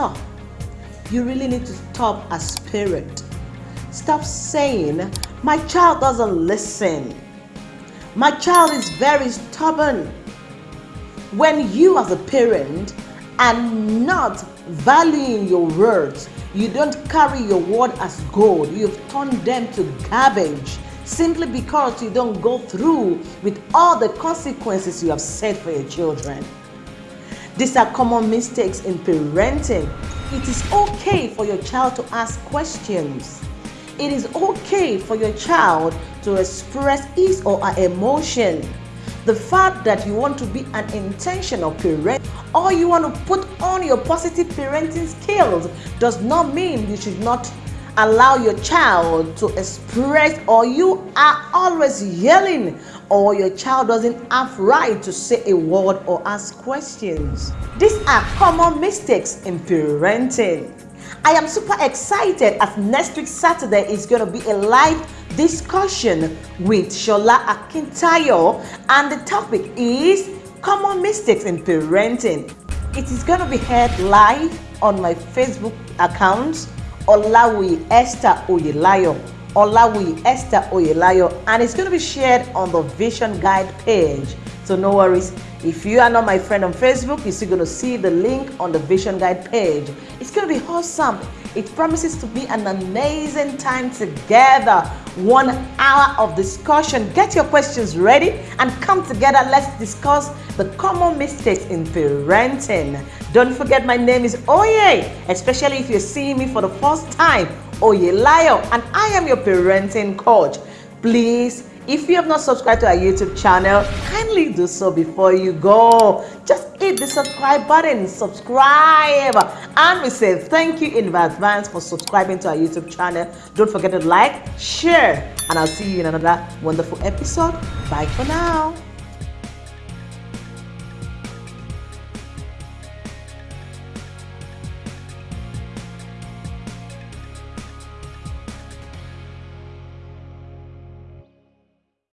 stop. You really need to stop as parent. Stop saying, my child doesn't listen. My child is very stubborn. When you as a parent are not valuing your words, you don't carry your word as gold. You've turned them to garbage simply because you don't go through with all the consequences you have set for your children. These are common mistakes in parenting. It is okay for your child to ask questions. It is okay for your child to express his or her emotion. The fact that you want to be an intentional parent or you want to put on your positive parenting skills does not mean you should not allow your child to express or you are always yelling or your child doesn't have right to say a word or ask questions. These are common mistakes in parenting. I am super excited as next week Saturday is going to be a live discussion with Shola Akintayo and the topic is common mistakes in parenting. It is going to be heard live on my Facebook account Olawi Esther Oyelayo. Olawi Esther Oyelayo, and it's going to be shared on the Vision Guide page. So no worries. If you are not my friend on Facebook, you're still going to see the link on the Vision Guide page. It's going to be awesome. It promises to be an amazing time together. One hour of discussion. Get your questions ready and come together. Let's discuss the common mistakes in parenting. Don't forget my name is Oye, especially if you're seeing me for the first time. Oye Layo, and I am your parenting coach. Please if you have not subscribed to our YouTube channel, kindly do so before you go. Just hit the subscribe button, subscribe, and we say thank you in advance for subscribing to our YouTube channel. Don't forget to like, share, and I'll see you in another wonderful episode. Bye for now.